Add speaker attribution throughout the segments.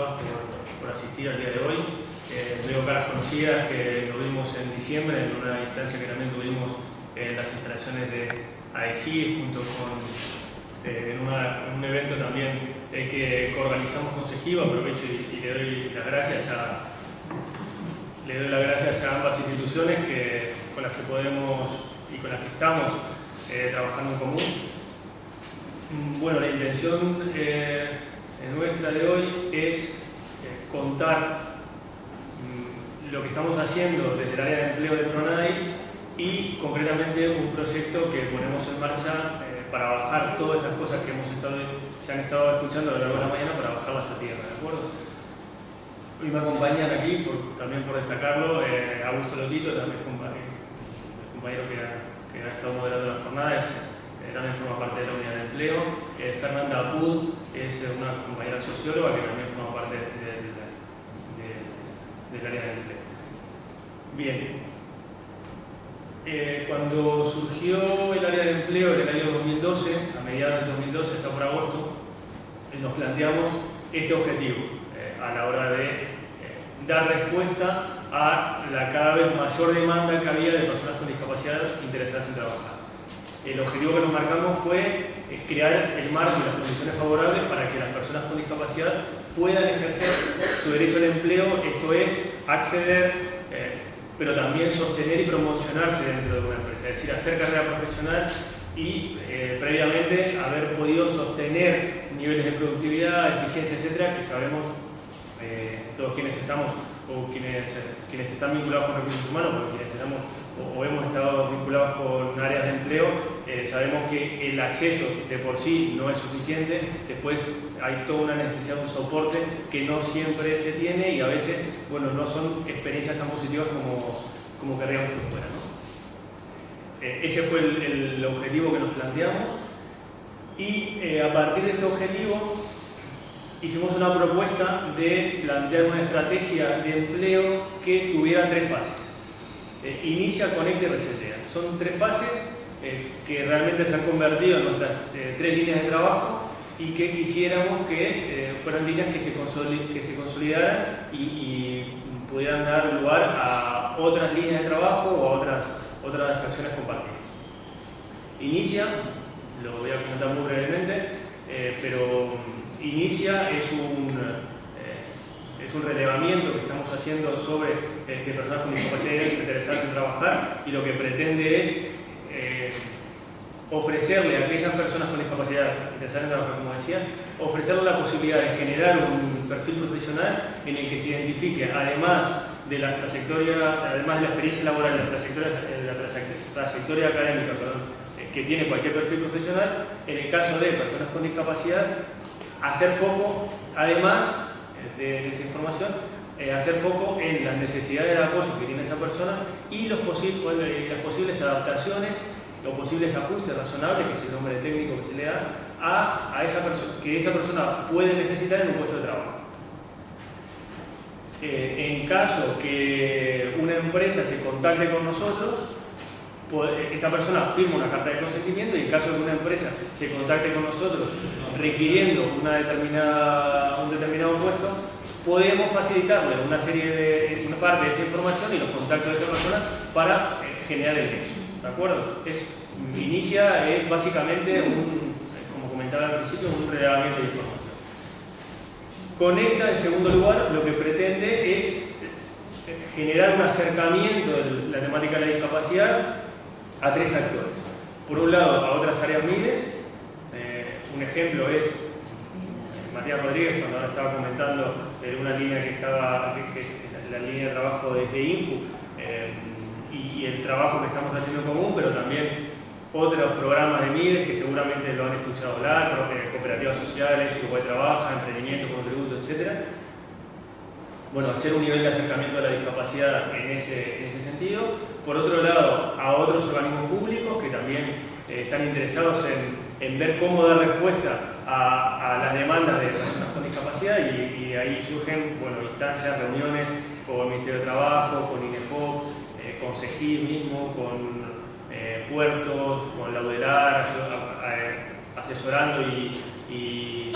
Speaker 1: por, asistir al día de hoy. Eh, caras conocidas que lo vimos en diciembre en una instancia que también tuvimos en las instalaciones de AECI junto con eh, en, un evento también eh, que, organizamos con Sejiva, aprovecho y, le doy las gracias a le doy las gracias a ambas instituciones que, con las que podemos y con las que estamos eh, trabajando en común. Bueno, la intención nuestra de hoy es contar lo que estamos haciendo desde el área de empleo de Pronadis y concretamente un proyecto que ponemos en marcha eh, para bajar todas estas cosas que hemos estado, se han estado escuchando a lo largo de la mañana para bajarlas a tierra, ¿de acuerdo? Hoy me acompañan aquí, también por destacarlo, eh, Augusto Lotito, también compañero, compañero que, ha, estado moderando las jornadas, eh, también forma parte de la unidad de empleo, Fernanda Apud es una compañera socióloga que también forma parte del, del área de empleo. Bien. Eh, cuando surgió el área de empleo en el año 2012, a mediados del 2012, ya por agosto, eh, nos planteamos este objetivo eh, a la hora de dar respuesta a la cada vez mayor demanda que había de personas con discapacidad interesadas en trabajar. El objetivo que nos marcamos fue crear el marco y las condiciones favorables para que las personas con discapacidad puedan ejercer su derecho al empleo, esto es, acceder, eh, pero también sostener y promocionarse dentro de una empresa, es decir, hacer carrera profesional y eh, previamente haber podido sostener niveles de productividad, eficiencia, etcétera, que sabemos eh, todos quienes estamos o quienes, quienes están vinculados con recursos humanos, porque quienes estamos o hemos estado vinculados con áreas de empleo, eh, sabemos que el acceso de por sí no es suficiente, después hay toda una necesidad de un soporte que no siempre se tiene y a veces bueno, no son experiencias tan positivas como, como querríamos que fueran. Eh, ese fue el, objetivo que nos planteamos y eh, a partir de este objetivo hicimos una propuesta de plantear una estrategia de empleo que tuviera tres fases. Eh, inicia, conecta y resetea. Son tres fases eh, que realmente se han convertido en nuestras eh, tres líneas de trabajo y que quisiéramos que fueran líneas que se, que se consolidaran y, pudieran dar lugar a otras líneas de trabajo o a otras, otras acciones compartidas. Inicia, lo voy a comentar muy brevemente, pero Inicia es un es un relevamiento que estamos haciendo sobre que personas con discapacidad trabajar y lo que pretende es eh, ofrecerle a aquellas personas con discapacidad interesadas en trabajar, como decía, ofrecerle la posibilidad de generar un perfil profesional en el que se identifique, además de la trayectoria, además de la experiencia laboral, la trayectoria, la trayectoria académica eh, que tiene cualquier perfil profesional, en el caso de personas con discapacidad, hacer foco, además, de, esa información, eh, hacer foco en las necesidades de apoyo que tiene esa persona y posibles, las posibles adaptaciones o posibles ajustes razonables, que es el nombre técnico que se le da, a, a esa que esa persona puede necesitar en un puesto de trabajo. Eh, en caso que una empresa se contacte con nosotros, esa persona firma una carta de consentimiento y en caso de que una empresa se contacte con nosotros requiriendo una determinada, un determinado puesto, podemos facilitarle una serie de una parte de esa información y los contactos de esa persona para eh, generar el nexo. ¿De acuerdo? Es, inicia es básicamente un, como comentaba al principio, un relevamiento de información. Conecta, en segundo lugar, lo que pretende es eh, generar un acercamiento de la temática de la discapacidad a tres actores. Por un lado, a otras áreas MIDES, eh, un ejemplo es Matías Rodríguez, cuando ahora estaba comentando de una línea que estaba, que es la línea de trabajo desde INCU, eh, y, el trabajo que estamos haciendo en común, pero también otros programas de MIDES que seguramente lo han escuchado hablar, cooperativas sociales, Uruguay Trabaja, emprendimiento, contributo, etc. Bueno, hacer un nivel de acercamiento a la discapacidad en ese, en ese sentido. Por otro lado, a otros organismos públicos que también eh, están interesados en, ver cómo dar respuesta a, las demandas de personas con discapacidad y, ahí surgen bueno, instancias, reuniones con el Ministerio de Trabajo, con INEFOP, eh, con CEGI mismo, con eh, puertos, con Laudelar, asesorando y, y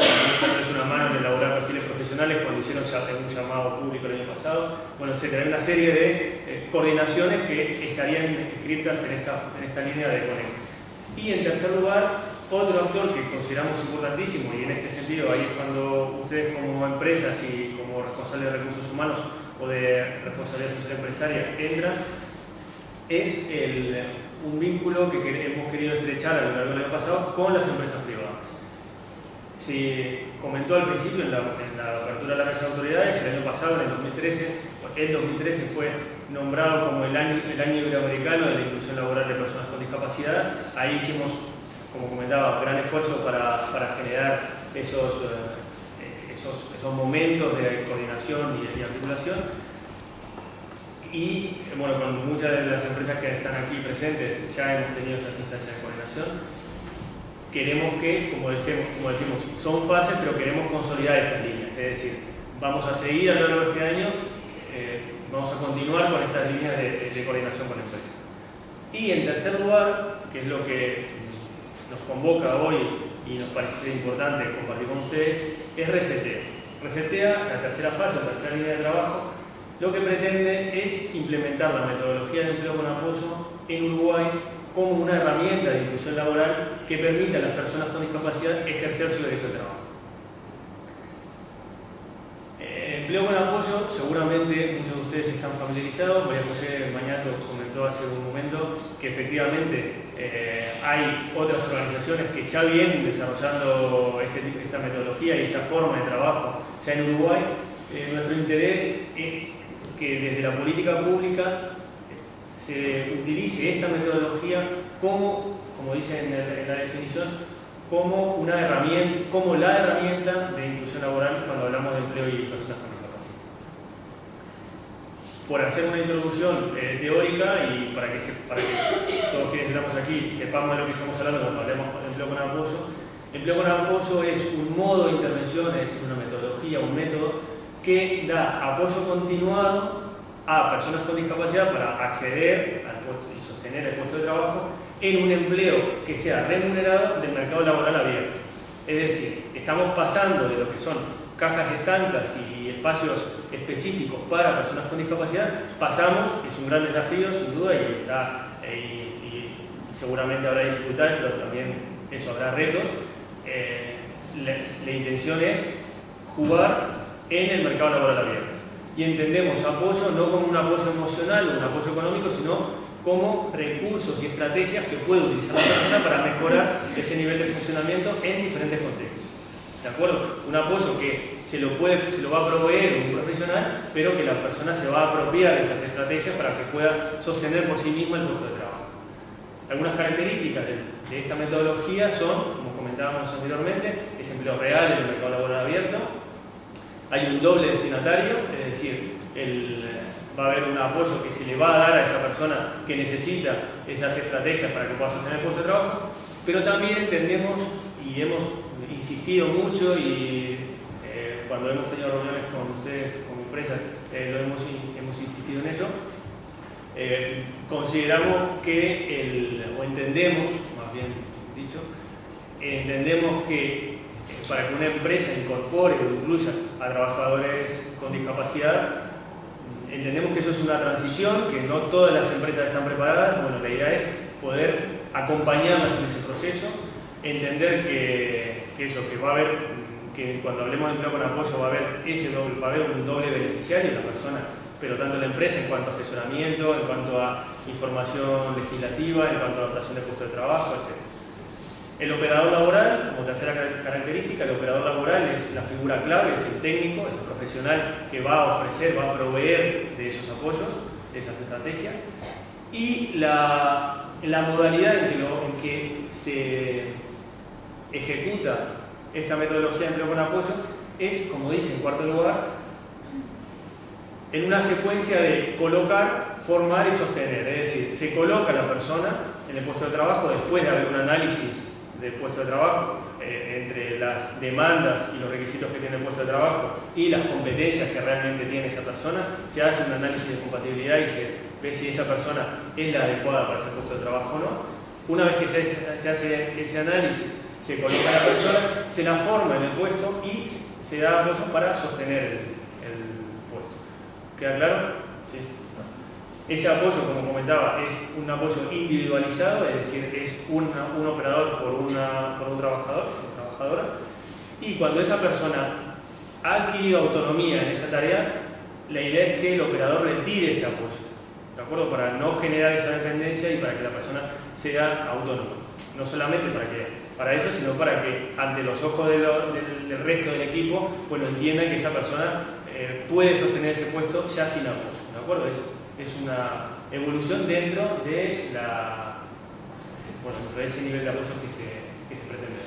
Speaker 1: una mano en elaborar perfiles profesionales profesionales cuando hicieron un llamado público el año pasado, bueno, etcétera. Hay una serie de eh, coordinaciones que estarían inscritas en esta, en esta línea de Conect. Y en tercer lugar, otro actor que consideramos importantísimo, y en este sentido ahí es cuando ustedes como empresas y como responsables de recursos humanos o de responsabilidad social empresaria entran, es un vínculo que hemos querido estrechar a lo largo del año pasado con las empresas privadas. Se comentó al principio en la, apertura de la mesa de autoridades, el año pasado, en el 2013, el 2013 fue nombrado como el año, el año iberoamericano de la inclusión laboral de personas con discapacidad. Ahí hicimos, como comentaba, gran esfuerzo para, para generar esos, eh, esos, esos, momentos de coordinación y, articulación. Y bueno, con muchas de las empresas que están aquí presentes ya hemos tenido esas instancias de coordinación queremos que, como decimos, como decimos, son fases, pero queremos consolidar estas líneas. Es decir, vamos a seguir a lo largo de este año, eh, vamos a continuar con estas líneas de, coordinación con la empresa. Y en tercer lugar, que es lo que nos convoca hoy y nos parece importante compartir con ustedes, es Resetea. Resetea, la tercera fase, la tercera línea de trabajo, lo que pretende es implementar la metodología de empleo con apoyo en Uruguay como una herramienta de inclusión laboral que permita a las personas con discapacidad ejercer su derecho de trabajo. Eh, empleo con apoyo, seguramente muchos de ustedes están familiarizados, María José Mañato comentó hace un momento que efectivamente eh, hay otras organizaciones que ya vienen desarrollando este esta metodología y esta forma de trabajo ya en Uruguay. Eh, nuestro interés es que desde la política pública se utilice esta metodología como, como dice en, la definición, como, una herramienta, como la herramienta de inclusión laboral cuando hablamos de empleo y personas. Por hacer una introducción eh, teórica y para que, para que todos quienes estamos aquí sepamos de lo que estamos hablando cuando hablamos de empleo con apoyo, empleo con apoyo es un modo de intervención, es decir, una metodología, un método que da apoyo continuado a personas con discapacidad para acceder al puesto y sostener el puesto de trabajo en un empleo que sea remunerado del mercado laboral abierto. Es decir, estamos pasando de lo que son cajas estancas y espacios específicos para personas con discapacidad, pasamos, es un gran desafío sin duda y, está, eh, y, seguramente habrá dificultades, pero también eso habrá retos. Eh, la intención es jugar en el mercado laboral abierto y entendemos apoyo no como un apoyo emocional o un apoyo económico, sino como recursos y estrategias que puede utilizar la persona para mejorar ese nivel de funcionamiento en diferentes contextos. ¿De acuerdo? Un apoyo que se lo, puede, se lo va a proveer un profesional, pero que la persona se va a apropiar de esas estrategias para que pueda sostener por sí mismo el puesto de trabajo. Algunas características de, esta metodología son, como comentábamos anteriormente, es empleo real en el mercado laboral abierto, hay un doble destinatario, es decir, va a haber un apoyo que se le va a dar a esa persona que necesita esas estrategias para que pueda sostener el puesto de trabajo, pero también entendemos y hemos insistido mucho y eh, cuando hemos tenido reuniones con ustedes como empresas, eh, lo hemos, hemos, insistido en eso, eh, consideramos que, el, o entendemos, más bien dicho, entendemos que para que una empresa incorpore o incluya a trabajadores con discapacidad, entendemos que eso es una transición, que no todas las empresas están preparadas, bueno, la idea es poder acompañarlas en ese proceso, entender que, eso, que va a haber, que cuando hablemos de empleo con apoyo va a haber ese doble, va a haber un doble beneficiario, la persona, pero tanto la empresa en cuanto a asesoramiento, en cuanto a información legislativa, en cuanto a adaptación de puesto de trabajo, etc. El operador laboral, como tercera característica, el operador laboral es la figura clave, es el técnico, es el profesional que va a ofrecer, va a proveer de esos apoyos, de esas estrategias. Y la, modalidad en que, que, se ejecuta esta metodología de empleo con apoyo es, como dice en cuarto lugar, en una secuencia de colocar, formar y sostener. Es decir, se coloca la persona en el puesto de trabajo después de haber un análisis del puesto de trabajo, eh, entre las demandas y los requisitos que tiene el puesto de trabajo y las competencias que realmente tiene esa persona, se hace un análisis de compatibilidad y se ve si esa persona es la adecuada para ese puesto de trabajo o no. Una vez que se, hace ese análisis, se coloca la persona, se la forma en el puesto y se da apoyo para sostener el, puesto. ¿Queda claro? Sí. Ese apoyo, como comentaba, es un apoyo individualizado, es decir, es un operador por, una, por un trabajador o trabajadora, y cuando esa persona ha adquirido autonomía en esa tarea, la idea es que el operador retire ese apoyo, ¿de acuerdo? Para no generar esa dependencia y para que la persona sea autónoma. No solamente para, que, para eso, sino para que ante los ojos del, resto del equipo, bueno, entiendan que esa persona eh, puede sostener ese puesto ya sin apoyo, ¿de acuerdo? Es, una evolución dentro de, bueno, dentro de ese nivel de apoyo que se, que se pretende.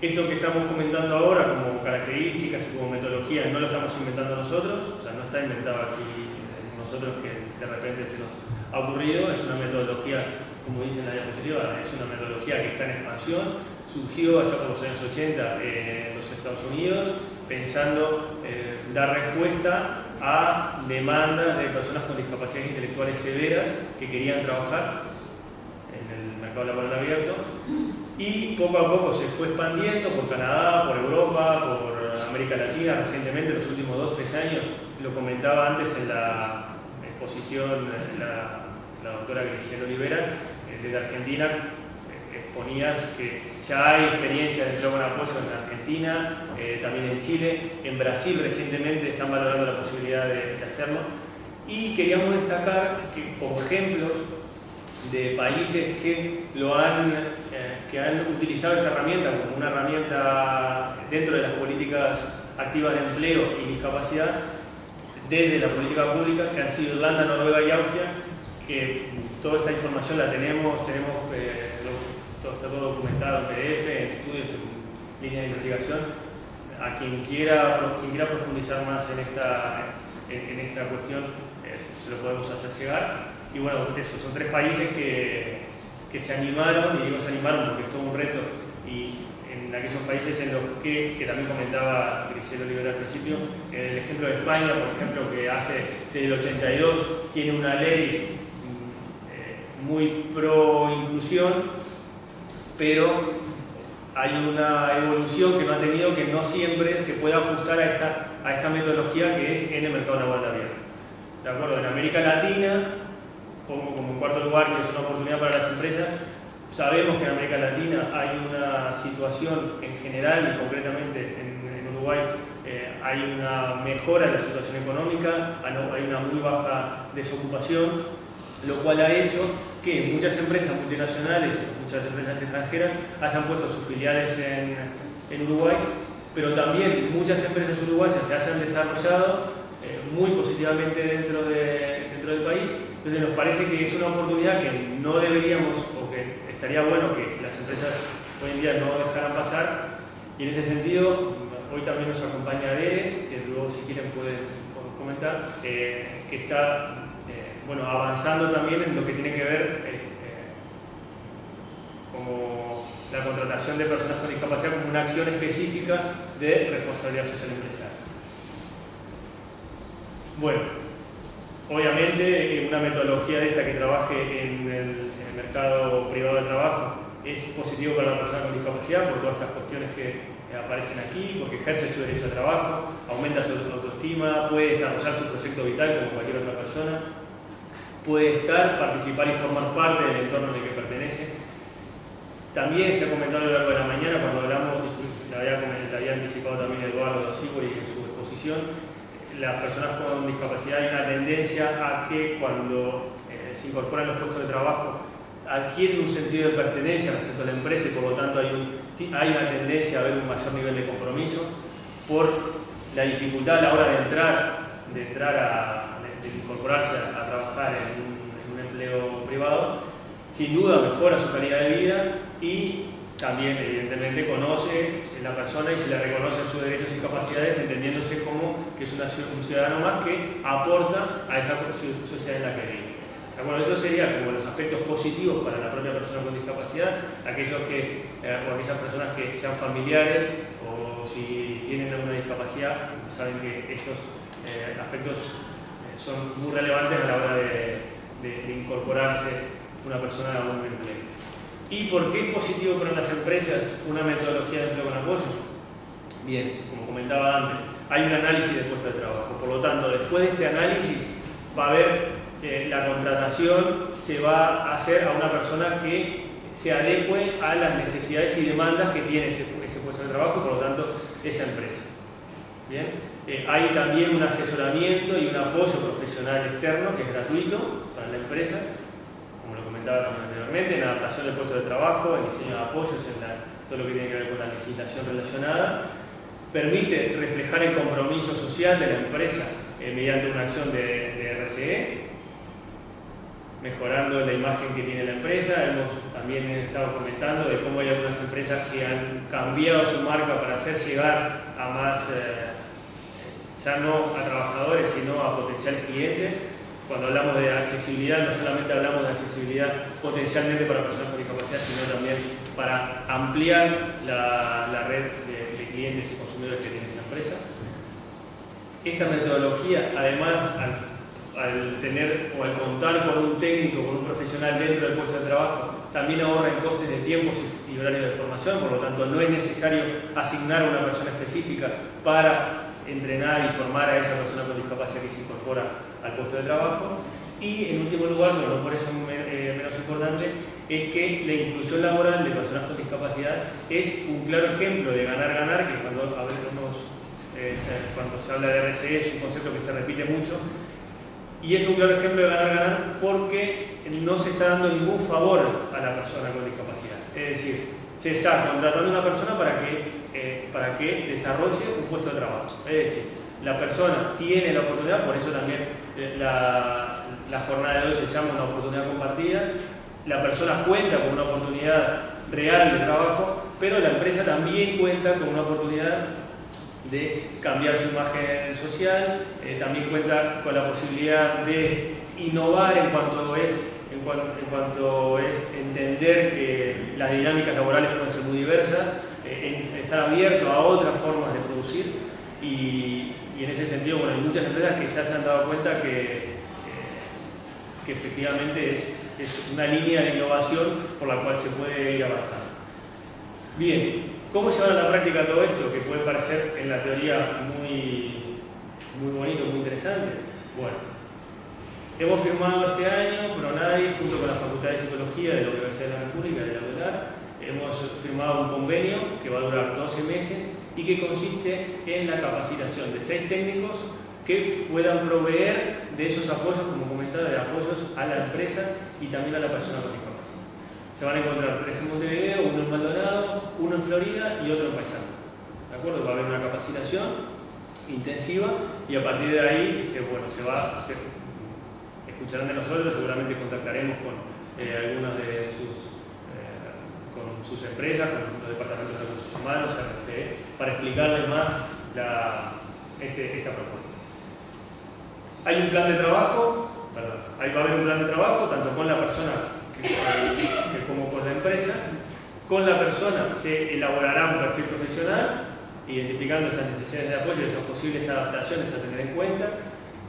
Speaker 1: Eso que estamos comentando ahora como características y como metodología no lo estamos inventando nosotros, o sea, no está inventado aquí nosotros que de repente se nos ha ocurrido, es una metodología, como dice en la diapositiva, es una metodología que está en expansión, surgió allá por los años 80 en los Estados Unidos, pensando eh, dar respuesta a demandas de personas con discapacidades intelectuales severas que querían trabajar en el mercado laboral abierto. Y poco a poco se fue expandiendo por Canadá, por Europa, por América Latina, recientemente, en los últimos 2-3 años, lo comentaba antes en la exposición la, la doctora Graciela Olivera, eh, desde Argentina, eh, exponía que ya hay experiencia de con apoyo en Argentina, eh, también en Chile, en Brasil recientemente están valorando la posibilidad de, hacerlo, y queríamos destacar que como ejemplos de países que, lo han, que han utilizado esta herramienta como una herramienta dentro de las políticas activas de empleo y discapacidad, desde la política pública, que han sido Irlanda, Noruega y Austria, que toda esta información la tenemos, tenemos eh, todo, está todo documentado en PDF, en estudios, en línea de investigación. A quien quiera, quien quiera profundizar más en esta, en, esta cuestión, eh, se lo podemos hacer llegar. Y bueno, eso, son tres países que, que se animaron, y digo se animaron porque es todo un reto, y en aquellos países en los que, que también comentaba Grisel Olivera al principio, el ejemplo de España, por ejemplo, que hace desde el 82 tiene una ley muy pro inclusión, pero hay una evolución que no ha tenido que no siempre se puede ajustar a esta, a esta metodología que es en el mercado laboral abierto. ¿De acuerdo? En América Latina pongo como cuarto lugar, que es una oportunidad para las empresas, sabemos que en América Latina hay una situación en general y concretamente en, Uruguay eh, hay una mejora en la situación económica, hay una muy baja desocupación, lo cual ha hecho que muchas empresas multinacionales, muchas empresas extranjeras hayan puesto sus filiales en, en Uruguay, pero también muchas empresas uruguayas se hayan desarrollado eh, muy positivamente dentro, de, dentro del país entonces nos parece que es una oportunidad que no deberíamos, o que estaría bueno que las empresas hoy en día no dejaran pasar. Y en ese sentido, hoy también nos acompaña Deres, que luego si quieren pueden comentar, eh, que está bueno, avanzando también en lo que tiene que ver eh, como la contratación de personas con discapacidad como una acción específica de responsabilidad social empresarial. Bueno, Obviamente, una metodología de esta que trabaje en el, mercado privado de trabajo es positivo para la persona con discapacidad por todas estas cuestiones que aparecen aquí, porque ejerce su derecho a trabajo, aumenta su autoestima, puede desarrollar su proyecto vital como cualquier otra persona, puede estar, participar y formar parte del entorno en el que pertenece. También se ha comentado a lo largo de la mañana cuando hablamos, la había, había anticipado también Eduardo Sibori en su exposición, las personas con discapacidad hay una tendencia a que cuando eh, se incorporan los puestos de trabajo adquieren un sentido de pertenencia respecto a la empresa y por lo tanto hay, una tendencia a ver un mayor nivel de compromiso por la dificultad a la hora de entrar, de, entrar a, incorporarse a, trabajar en un, empleo privado, sin duda mejora su calidad de vida y también evidentemente conoce la persona y se le reconoce sus derechos y capacidades entendiéndose como que es un ciudadano más que aporta a esa sociedad en la que vive. Bueno, eso sería como los aspectos positivos para la propia persona con discapacidad, aquellos que, eh, o aquellas personas que sean familiares o si tienen alguna discapacidad, saben que estos eh, aspectos son muy relevantes a la hora de, incorporarse una persona a un empleo. ¿Y por qué es positivo para las empresas una metodología de empleo con apoyo? Bien, como comentaba antes, hay un análisis de puesto de trabajo. Por lo tanto, después de este análisis va a haber eh, la contratación, se va a hacer a una persona que se adecue a las necesidades y demandas que tiene ese, puesto de trabajo, por lo tanto, esa empresa. Bien, eh, hay también un asesoramiento y un apoyo profesional externo que es gratuito para la empresa, como lo comentaba anteriormente, en adaptación del puesto de trabajo, en diseño de apoyos, en todo lo que tiene que ver con la legislación relacionada, permite reflejar el compromiso social de la empresa eh, mediante una acción de, de, RCE, mejorando la imagen que tiene la empresa. Hemos también estado comentando de cómo hay algunas empresas que han cambiado su marca para hacer llegar a más, eh, ya no a trabajadores, sino a potenciales clientes. Cuando hablamos de accesibilidad, no solamente hablamos de accesibilidad potencialmente para personas con discapacidad, sino también para ampliar la, red de, clientes y consumidores que tiene esa empresa. Esta metodología, además, al, tener o al contar con un técnico, con un profesional dentro del puesto de trabajo, también ahorra en costes de tiempos y, horarios de formación, por lo tanto no es necesario asignar a una persona específica para entrenar y formar a esa persona con discapacidad que se incorpora al puesto de trabajo. Y en último lugar, pero no por eso eh, menos importante, es que la inclusión laboral de personas con discapacidad es un claro ejemplo de ganar-ganar, que cuando, eh, cuando se habla de RCE es un concepto que se repite mucho, y es un claro ejemplo de ganar-ganar porque no se está dando ningún favor a la persona con discapacidad. Es decir, se está contratando a una persona para que, eh, para que desarrolle un puesto de trabajo. Es decir, la persona tiene la oportunidad, por eso también eh, la, jornada de hoy se llama una oportunidad compartida, la persona cuenta con una oportunidad real de trabajo, pero la empresa también cuenta con una oportunidad de cambiar su imagen social, eh, también cuenta con la posibilidad de innovar en cuanto es en cuanto, es entender que las dinámicas laborales pueden ser muy diversas, estar abierto a otras formas de producir y, en ese sentido bueno, hay muchas empresas que ya se han dado cuenta que, eh, que efectivamente es, es una línea de innovación por la cual se puede ir avanzando. Bien, ¿cómo llevar a la práctica todo esto? Que puede parecer en la teoría muy, muy bonito, muy interesante. Bueno, hemos firmado este año, PRONADI, junto con la Facultad de Psicología de la Universidad de la República de la UELAR, hemos firmado un convenio que va a durar 12 meses y que consiste en la capacitación de seis técnicos que puedan proveer de esos apoyos, como comentaba, de apoyos a la empresa y también a la persona con discapacidad. Se van a encontrar tres en Montevideo, uno en Maldonado, uno en Florida y otro en Paisano. ¿De acuerdo? Va a haber una capacitación intensiva y a partir de ahí se, bueno, se va, se, escucharán de nosotros, seguramente contactaremos con eh, algunas de sus, con sus empresas, con los departamentos de recursos humanos, RCE, para explicarles más este, esta propuesta. Hay un plan de trabajo, perdón, va a haber un plan de trabajo tanto con la persona como con la empresa. Con la persona se elaborará un perfil profesional, identificando esas necesidades de apoyo y esas posibles adaptaciones a tener en cuenta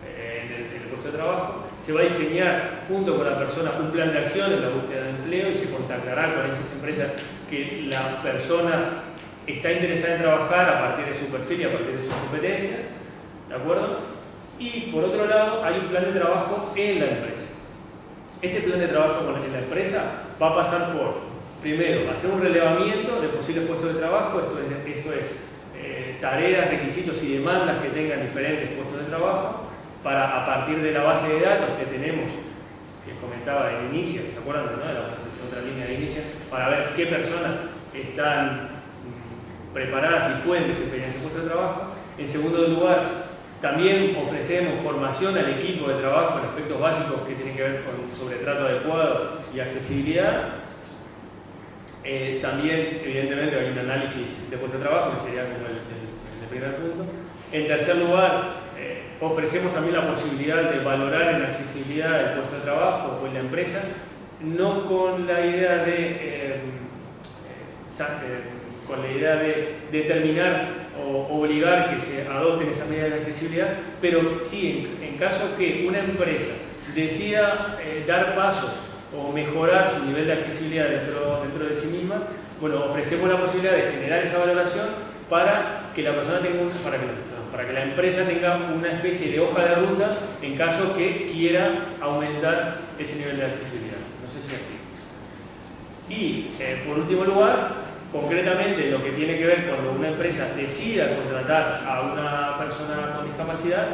Speaker 1: eh, en, el, puesto de trabajo. Se va a diseñar junto con la persona un plan de acción en la búsqueda de empleo y se contactará con esas empresas que la persona está interesada en trabajar a partir de su perfil y a partir de sus competencias. ¿De acuerdo? Y por otro lado, hay un plan de trabajo en la empresa. Este plan de trabajo en la empresa va a pasar por, primero, hacer un relevamiento de posibles puestos de trabajo, esto es, esto es eh, tareas, requisitos y demandas que tengan diferentes puestos de trabajo, para a partir de la base de datos que tenemos, que comentaba en inicio, ¿se acuerdan de, la, otra línea de inicio? Para ver qué personas están mm, preparadas y pueden desempeñar ese puesto de trabajo. En segundo lugar, también ofrecemos formación al equipo de trabajo en aspectos básicos que tienen que ver con sobre trato adecuado y accesibilidad. Eh, también, evidentemente, hay un análisis de puesto de trabajo, que sería como el, primer punto. En tercer lugar, ofrecemos también la posibilidad de valorar en accesibilidad del puesto de trabajo o en la empresa, no con la idea de, eh, con la idea de determinar o obligar que se adopten esas medidas de accesibilidad, pero sí, en, caso que una empresa decida eh, dar pasos o mejorar su nivel de accesibilidad dentro, dentro de sí misma, bueno, ofrecemos la posibilidad de generar esa valoración para que la persona tenga para, que, para que la empresa tenga una especie de hoja de ruta en caso que quiera aumentar ese nivel de accesibilidad. No sé si aquí. Y eh, por último lugar, concretamente lo que tiene que ver cuando una empresa decida contratar a una persona con discapacidad,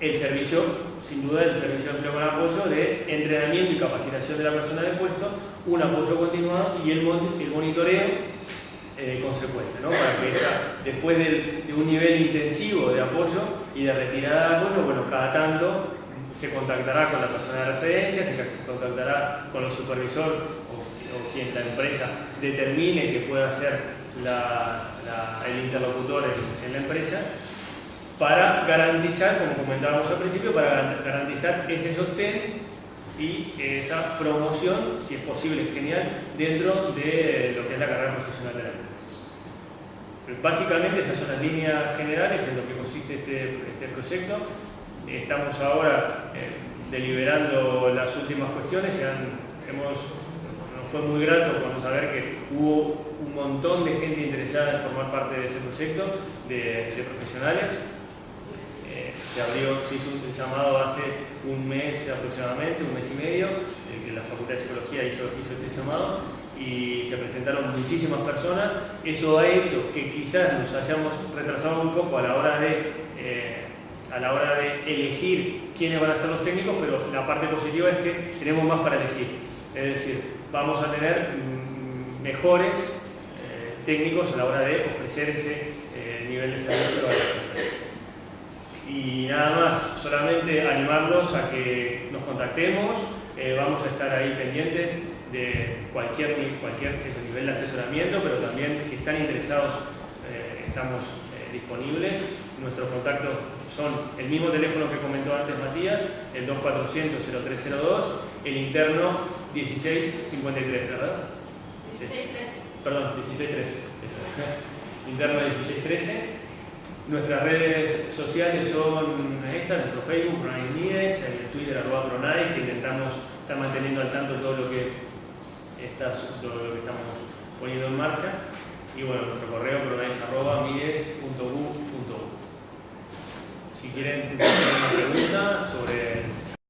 Speaker 1: el servicio, sin duda, el servicio de empleo con apoyo de entrenamiento y capacitación de la persona del puesto, un apoyo continuado y el, el monitoreo eh, consecuente, ¿no? para que después de, un nivel intensivo de apoyo y de retirada de apoyo, bueno, cada tanto se contactará con la persona de referencia, se contactará con los supervisores o, quien la empresa determine que pueda ser el interlocutor en la empresa para garantizar, como comentábamos al principio, para garantizar ese sostén y esa promoción, si es posible, genial, dentro de lo que es la carrera profesional de la empresa. Básicamente esas son las líneas generales en lo que consiste este, este proyecto. Estamos ahora eh, deliberando las últimas cuestiones, hemos, nos fue muy grato cuando saber que hubo un montón de gente interesada en formar parte de ese proyecto, de, profesionales, se abrió, se hizo un llamado hace un mes aproximadamente, un mes y medio, que la Facultad de Psicología hizo, hizo ese llamado y se presentaron muchísimas personas. Eso ha hecho que quizás nos hayamos retrasado un poco a la hora de, eh, a la hora de elegir quiénes van a ser los técnicos, pero la parte positiva es que tenemos más para elegir. Es decir, vamos a tener mm, mejores eh, técnicos a la hora de ofrecer ese eh, nivel de servicio a la y nada más, solamente animarlos a que nos contactemos, eh, vamos a estar ahí pendientes de cualquier, cualquier nivel de asesoramiento, pero también si están interesados eh, estamos eh, disponibles. Nuestros contactos son el mismo teléfono que comentó antes Matías, el 2400-0302, el interno 1653, ¿verdad? 1613. Perdón, 1613. Interno 1613 Nuestras redes sociales son estas, nuestro Facebook, Pronais Nides, el Twitter, arroba Pronais, que intentamos estar manteniendo al tanto todo lo que, está, todo lo que estamos poniendo en marcha. Y bueno, nuestro correo pronais arroba Si quieren hacer una pregunta sobre